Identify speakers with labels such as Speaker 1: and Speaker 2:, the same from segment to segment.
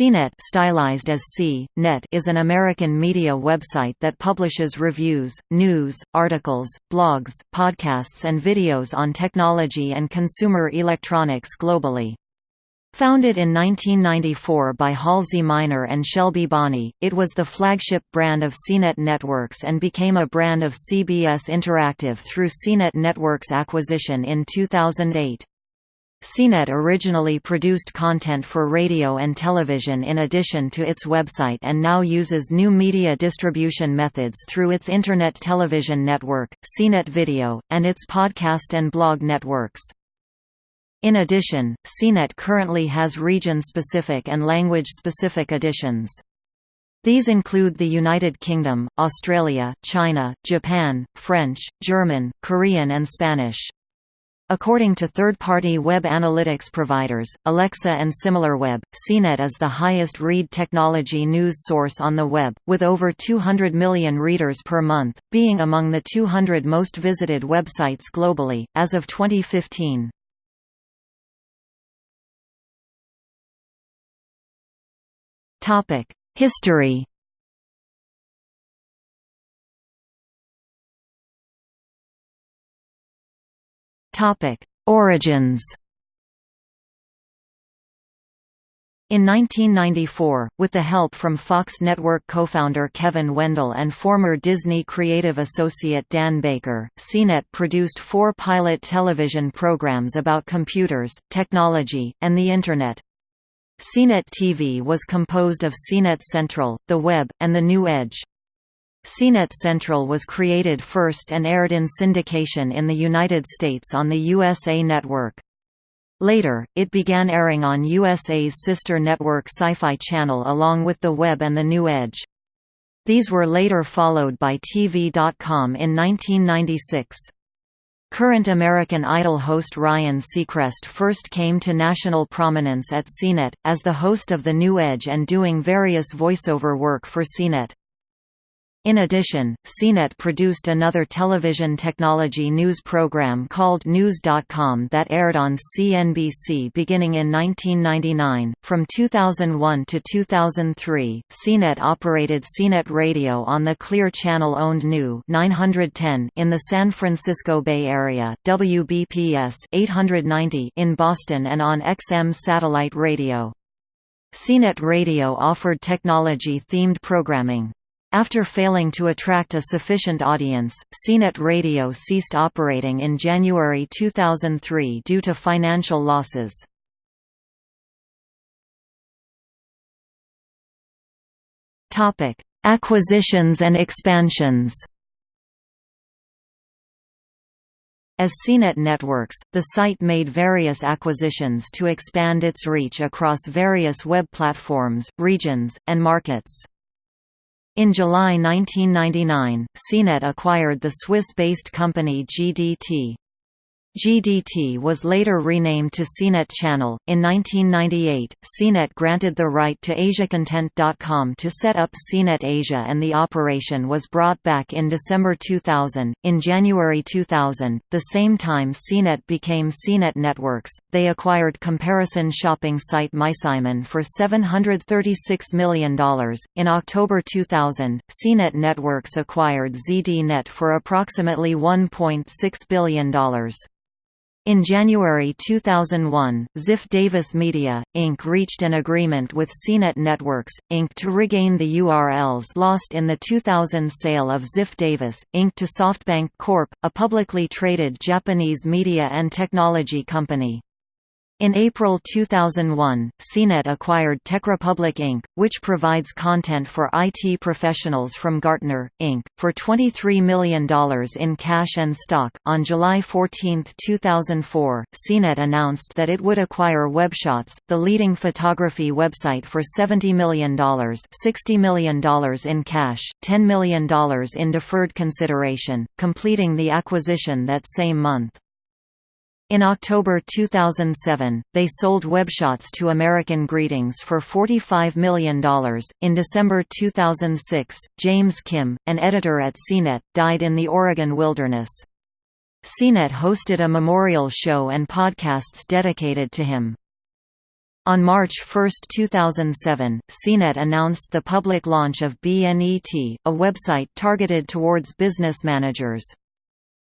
Speaker 1: CNET stylized as C, .net is an American media website that publishes reviews, news, articles, blogs, podcasts and videos on technology and consumer electronics globally. Founded in 1994 by Halsey Minor and Shelby Bonnie, it was the flagship brand of CNET Networks and became a brand of CBS Interactive through CNET Networks acquisition in 2008. CNET originally produced content for radio and television in addition to its website and now uses new media distribution methods through its Internet television network, CNET Video, and its podcast and blog networks. In addition, CNET currently has region-specific and language-specific editions. These include the United Kingdom, Australia, China, Japan, French, German, Korean and Spanish. According to third-party web analytics providers, Alexa and SimilarWeb, CNET is the highest read technology news source on the web, with over 200 million readers per month, being among the 200 most visited websites globally, as of 2015. History Topic: Origins. In 1994, with the help from Fox Network co-founder Kevin Wendle and former Disney creative associate Dan Baker, CNET produced four pilot television programs about computers, technology, and the Internet. CNET TV was composed of CNET Central, The Web, and The New Edge. CNET Central was created first and aired in syndication in the United States on the USA Network. Later, it began airing on USA's sister network Sci-Fi Channel along with The Web and The New Edge. These were later followed by TV.com in 1996. Current American Idol host Ryan Seacrest first came to national prominence at CNET, as the host of The New Edge and doing various voiceover work for CNET. In addition, CNET produced another television technology news program called News.com that aired on CNBC beginning in 1999. From 2001 to 2003, CNET operated CNET Radio on the Clear Channel owned New 910 in the San Francisco Bay Area, WBPS 890 in Boston and on XM satellite radio. CNET Radio offered technology-themed programming. After failing to attract a sufficient audience, CNET Radio ceased operating in January 2003 due to financial losses. Acquisitions and expansions As CNET Networks, the site made various acquisitions to expand its reach across various web platforms, regions, and markets. In July 1999, CNET acquired the Swiss-based company GDT. GDT was later renamed to CNET Channel. In 1998, CNET granted the right to AsiaContent.com to set up CNET Asia and the operation was brought back in December 2000. In January 2000, the same time CNET became CNET Networks, they acquired comparison shopping site MySimon for $736 million. In October 2000, CNET Networks acquired ZDNet for approximately $1.6 billion. In January 2001, Ziff Davis Media, Inc. reached an agreement with CNET Networks, Inc. to regain the URLs lost in the 2000 sale of Ziff Davis, Inc. to SoftBank Corp., a publicly traded Japanese media and technology company. In April 2001, CNET acquired TechRepublic Inc., which provides content for IT professionals from Gartner, Inc., for $23 million in cash and stock. On July 14, 2004, CNET announced that it would acquire WebShots, the leading photography website for $70 million $60 million in cash, $10 million in deferred consideration, completing the acquisition that same month. In October 2007, they sold WebShots to American Greetings for $45 million. In December 2006, James Kim, an editor at CNET, died in the Oregon wilderness. CNET hosted a memorial show and podcasts dedicated to him. On March 1, 2007, CNET announced the public launch of BNET, a website targeted towards business managers.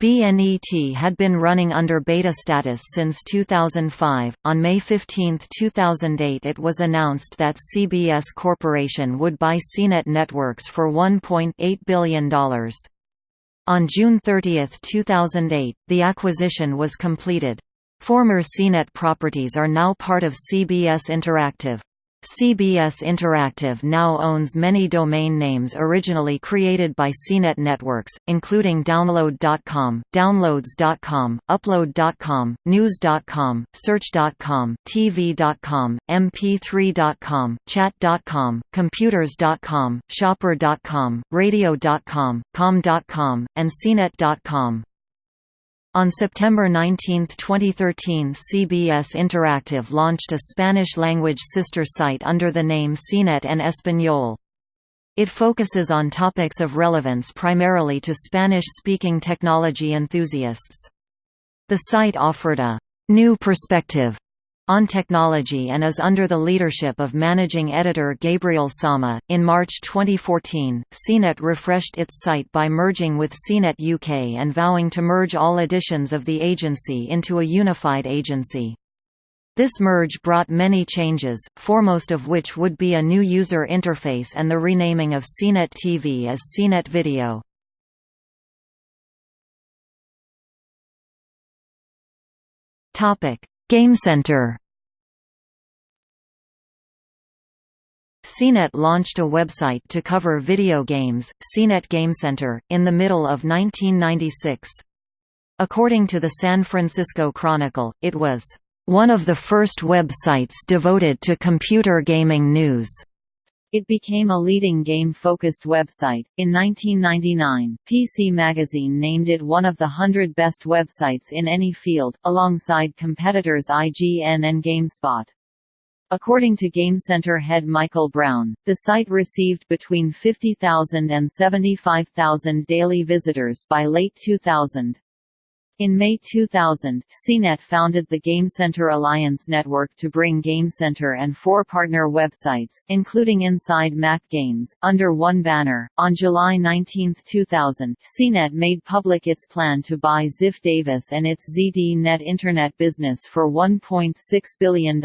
Speaker 1: BNET had been running under beta status since 2005. On May 15, 2008, it was announced that CBS Corporation would buy CNET Networks for $1.8 billion. On June 30, 2008, the acquisition was completed. Former CNET properties are now part of CBS Interactive. CBS Interactive now owns many domain names originally created by CNET Networks, including Download.com, Downloads.com, Upload.com, News.com, Search.com, TV.com, MP3.com, Chat.com, Computers.com, Shopper.com, Radio.com, Com.com, and CNET.com. On September 19, 2013 CBS Interactive launched a Spanish-language sister site under the name CNET en Español. It focuses on topics of relevance primarily to Spanish-speaking technology enthusiasts. The site offered a «new perspective» on technology and is under the leadership of managing editor Gabriel Sama. In March 2014, CNET refreshed its site by merging with CNET UK and vowing to merge all editions of the agency into a unified agency. This merge brought many changes, foremost of which would be a new user interface and the renaming of CNET TV as CNET Video. Topic: GameCenter CNET launched a website to cover video games, CNET GameCenter, in the middle of 1996. According to the San Francisco Chronicle, it was one of the first websites devoted to computer gaming news. It became a leading game-focused website. In 1999, PC Magazine named it one of the 100 best websites in any field, alongside competitors IGN and GameSpot. According to GameCenter head Michael Brown, the site received between 50,000 and 75,000 daily visitors by late 2000. In May 2000, CNET founded the GameCenter Alliance Network to bring GameCenter and four partner websites, including Inside Mac Games, under one banner. On July 19, 2000, CNET made public its plan to buy Ziff Davis and its ZDNet Internet business for $1.6 billion.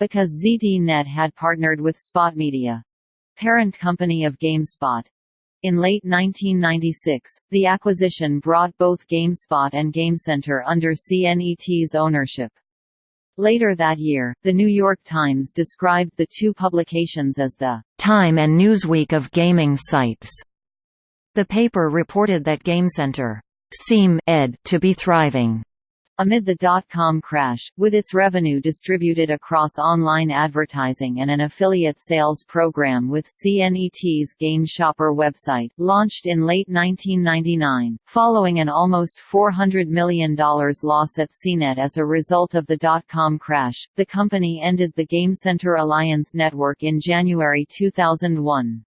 Speaker 1: Because ZDNet had partnered with Spot Media, parent company of GameSpot, in late 1996, the acquisition brought both GameSpot and GameCenter under CNET's ownership. Later that year, The New York Times described the two publications as the «Time and Newsweek of gaming sites». The paper reported that GameCenter «seem ed to be thriving» Amid the dot-com crash, with its revenue distributed across online advertising and an affiliate sales program with CNET's Game Shopper website, launched in late 1999, following an almost $400 million loss at CNET as a result of the dot-com crash, the company ended the GameCenter Alliance network in January 2001.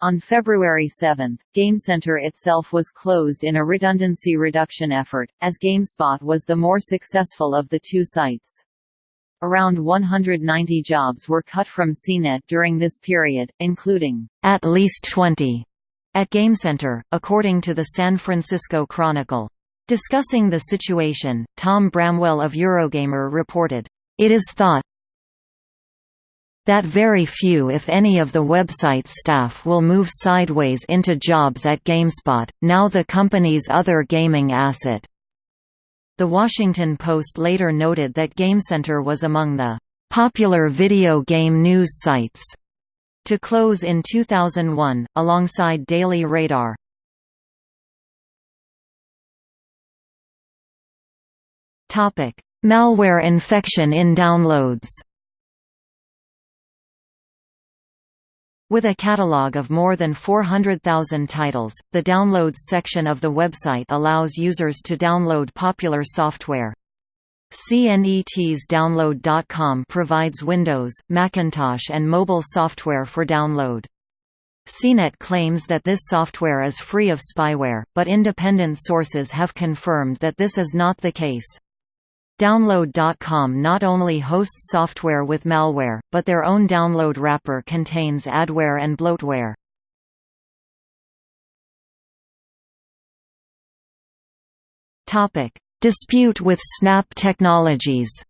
Speaker 1: On February 7, GameCenter itself was closed in a redundancy reduction effort, as GameSpot was the more successful of the two sites. Around 190 jobs were cut from CNET during this period, including at least 20 at GameCenter, according to the San Francisco Chronicle. Discussing the situation, Tom Bramwell of Eurogamer reported, "...it is thought, that very few if any of the website's staff will move sideways into jobs at GameSpot, now the company's other gaming asset. The Washington Post later noted that GameCenter was among the popular video game news sites to close in 2001, alongside Daily Radar. Malware infection in downloads With a catalog of more than 400,000 titles, the Downloads section of the website allows users to download popular software. CNET's Download.com provides Windows, Macintosh and mobile software for download. CNET claims that this software is free of spyware, but independent sources have confirmed that this is not the case. Download.com not only hosts software with malware, but their own download wrapper contains adware and bloatware. Dispute with Snap Technologies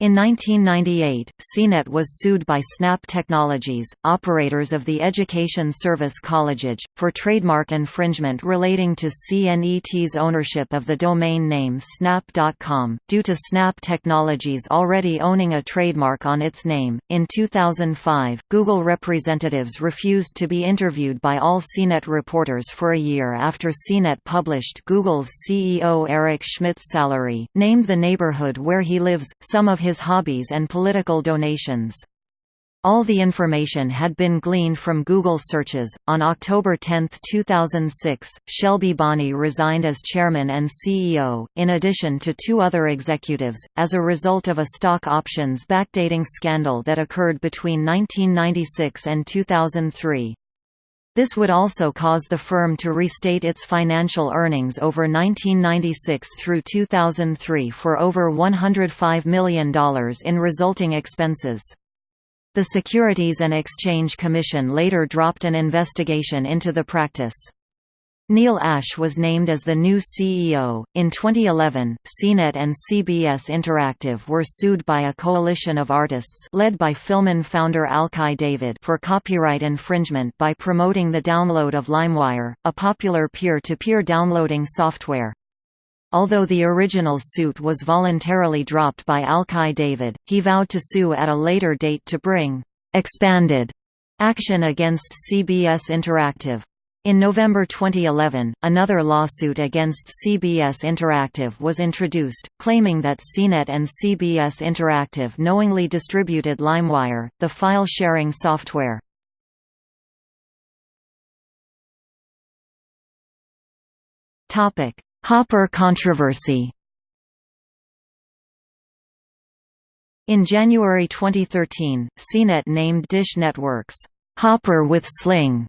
Speaker 1: In 1998, CNET was sued by Snap Technologies, operators of the education service Collegedge, for trademark infringement relating to CNET's ownership of the domain name Snap.com, due to Snap Technologies already owning a trademark on its name. In 2005, Google representatives refused to be interviewed by all CNET reporters for a year after CNET published Google's CEO Eric Schmidt's salary, named the neighborhood where he lives, some of his his hobbies and political donations. All the information had been gleaned from Google searches. On October 10, 2006, Shelby Bonnie resigned as chairman and CEO, in addition to two other executives, as a result of a stock options backdating scandal that occurred between 1996 and 2003. This would also cause the firm to restate its financial earnings over 1996 through 2003 for over $105 million in resulting expenses. The Securities and Exchange Commission later dropped an investigation into the practice. Neil Ashe was named as the new CEO. In 2011, CNET and CBS Interactive were sued by a coalition of artists led by FilmOn founder Alki David for copyright infringement by promoting the download of LimeWire, a popular peer-to-peer -peer downloading software. Although the original suit was voluntarily dropped by Alki David, he vowed to sue at a later date to bring expanded action against CBS Interactive. In November 2011, another lawsuit against CBS Interactive was introduced, claiming that CNET and CBS Interactive knowingly distributed LimeWire, the file-sharing software. Hopper controversy In January 2013, CNET named Dish Network's Hopper with Sling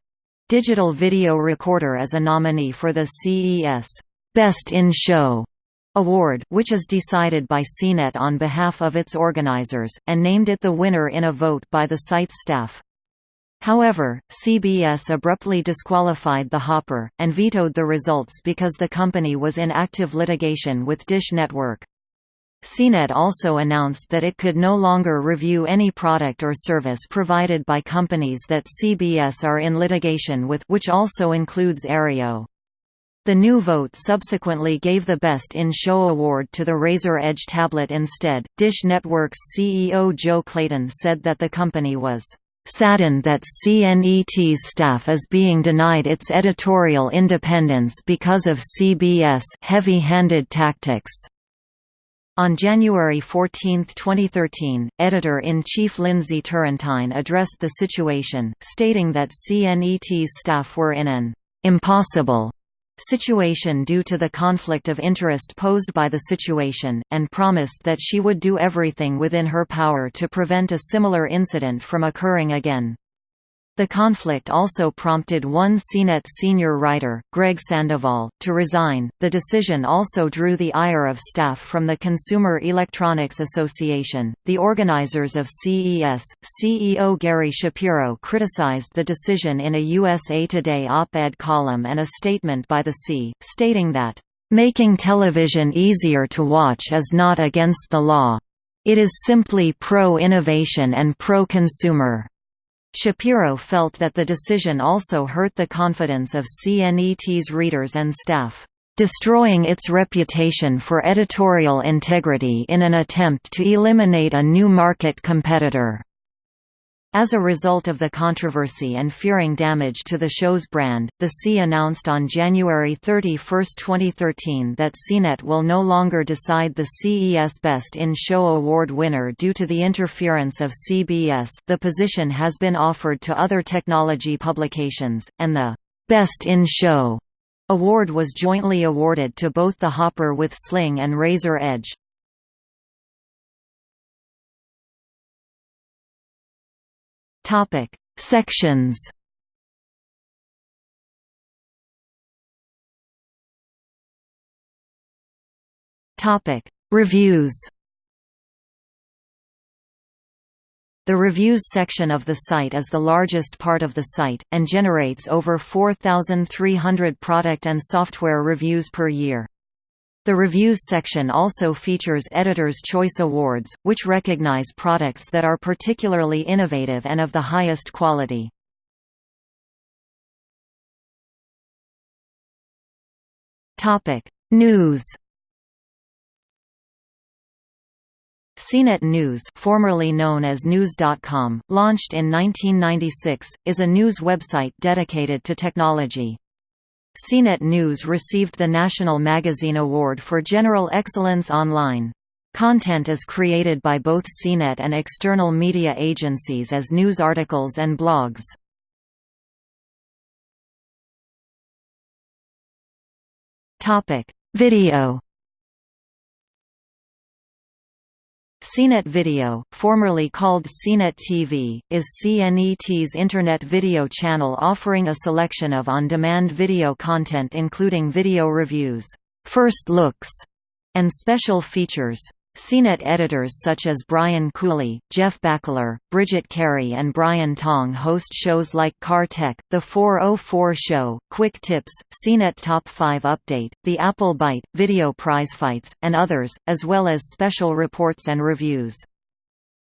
Speaker 1: Digital Video Recorder as a nominee for the CES Best in Show award which is decided by CNET on behalf of its organizers, and named it the winner in a vote by the site's staff. However, CBS abruptly disqualified the Hopper, and vetoed the results because the company was in active litigation with Dish Network. CNET also announced that it could no longer review any product or service provided by companies that CBS are in litigation with which also includes Aereo. The new vote subsequently gave the Best in Show award to the Razer Edge tablet instead. Dish Network's CEO Joe Clayton said that the company was saddened that CNET's staff is being denied its editorial independence because of CBS heavy-handed tactics. On January 14, 2013, Editor-in-Chief Lindsay Turrentine addressed the situation, stating that CNET's staff were in an «impossible» situation due to the conflict of interest posed by the situation, and promised that she would do everything within her power to prevent a similar incident from occurring again. The conflict also prompted one CNET senior writer, Greg Sandoval, to resign. The decision also drew the ire of staff from the Consumer Electronics Association. The organizers of CES, CEO Gary Shapiro criticized the decision in a USA Today op ed column and a statement by the C, stating that, Making television easier to watch is not against the law. It is simply pro-innovation and pro-consumer. Shapiro felt that the decision also hurt the confidence of CNET's readers and staff, destroying its reputation for editorial integrity in an attempt to eliminate a new market competitor. As a result of the controversy and fearing damage to the show's brand, the C announced on January 31, 2013 that CNET will no longer decide the CES Best in Show award winner due to the interference of CBS. The position has been offered to other technology publications, and the Best in Show award was jointly awarded to both the Hopper with Sling and Razer Edge. Topic: Sections. Topic: Reviews. The reviews section of the site is the largest part of the site, and generates over 4,300 product and software reviews per year. The reviews section also features Editor's Choice Awards, which recognize products that are particularly innovative and of the highest quality. News CNET News formerly known as News.com, launched in 1996, is a news website dedicated to technology. CNET News received the National Magazine Award for General Excellence Online. Content is created by both CNET and external media agencies as news articles and blogs. Video CNET Video, formerly called CNET TV, is CNET's internet video channel offering a selection of on-demand video content including video reviews, first looks, and special features. CNET editors such as Brian Cooley, Jeff Bakalar, Bridget Carey and Brian Tong host shows like Car Tech, The 404 Show, Quick Tips, CNET Top 5 Update, The Apple Bite, Video Prize Fights, and others, as well as special reports and reviews.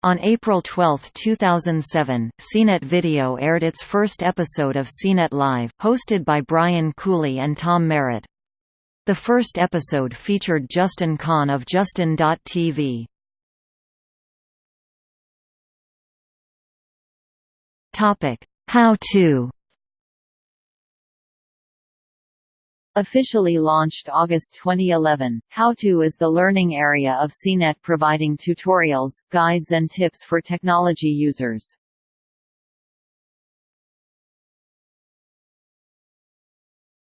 Speaker 1: On April 12, 2007, CNET Video aired its first episode of CNET Live, hosted by Brian Cooley and Tom Merritt. The first episode featured Justin Kan of Justin.tv. Topic: How to. Officially launched August 2011, How To is the learning area of CNET providing tutorials, guides and tips for technology users.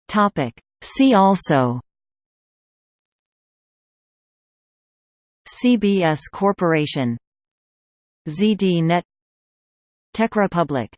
Speaker 1: Topic: See also CBS Corporation ZDNet TechRepublic